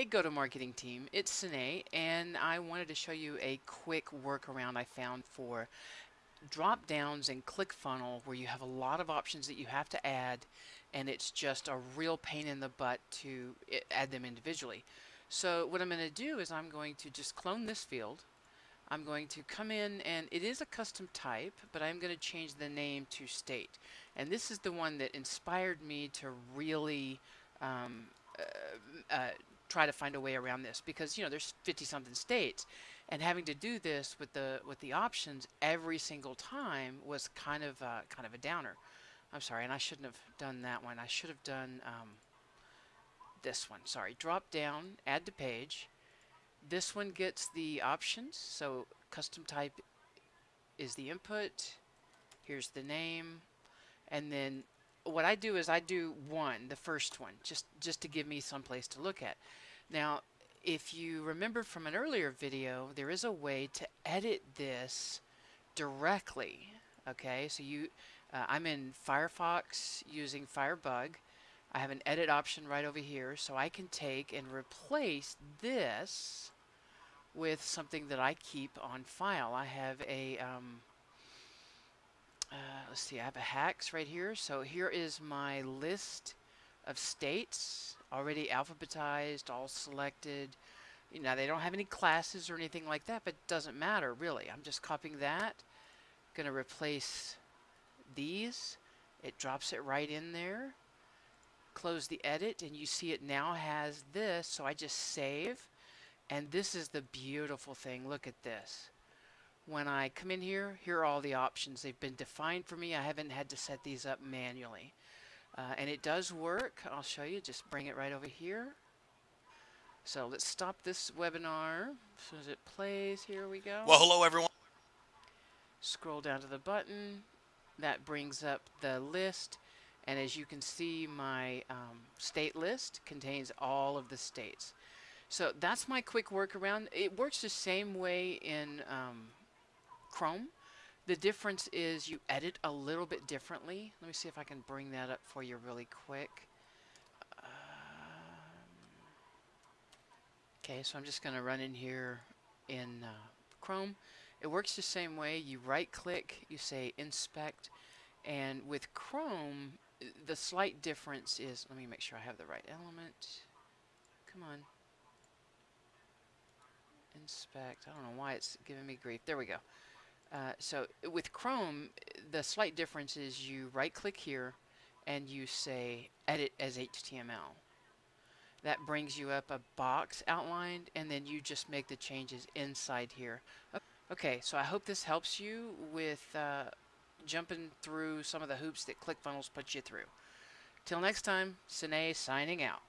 Hey go-to-marketing team, it's Sine and I wanted to show you a quick workaround I found for drop downs in ClickFunnels where you have a lot of options that you have to add and it's just a real pain in the butt to add them individually. So what I'm going to do is I'm going to just clone this field. I'm going to come in and it is a custom type but I'm going to change the name to state and this is the one that inspired me to really um, uh, uh, try to find a way around this because you know there's 50 something states. And having to do this with the with the options every single time was kind of uh, kind of a downer. I'm sorry and I shouldn't have done that one. I should have done um, this one. Sorry drop down add to page. This one gets the options. So custom type is the input. Here's the name. And then what I do is I do one, the first one, just, just to give me some place to look at. Now, if you remember from an earlier video, there is a way to edit this directly. Okay, so you, uh, I'm in Firefox using Firebug. I have an edit option right over here, so I can take and replace this with something that I keep on file. I have a um, uh, let's see, I have a hacks right here. So here is my list of states already alphabetized, all selected. You know, they don't have any classes or anything like that, but it doesn't matter really. I'm just copying that. Going to replace these. It drops it right in there. Close the edit and you see it now has this. So I just save. And this is the beautiful thing. Look at this when I come in here, here are all the options. They've been defined for me. I haven't had to set these up manually. Uh, and it does work. I'll show you. Just bring it right over here. So let's stop this webinar. As soon as it plays, here we go. Well, hello, everyone. Scroll down to the button. That brings up the list. And as you can see, my um, state list contains all of the states. So that's my quick workaround. It works the same way in um, Chrome. The difference is you edit a little bit differently. Let me see if I can bring that up for you really quick. Um, okay, so I'm just going to run in here in uh, Chrome. It works the same way. You right click, you say inspect, and with Chrome, the slight difference is, let me make sure I have the right element. Come on. Inspect. I don't know why it's giving me grief. There we go. Uh, so with Chrome, the slight difference is you right click here and you say edit as HTML. That brings you up a box outlined and then you just make the changes inside here. Okay, so I hope this helps you with uh, jumping through some of the hoops that ClickFunnels puts you through. Till next time, Sine signing out.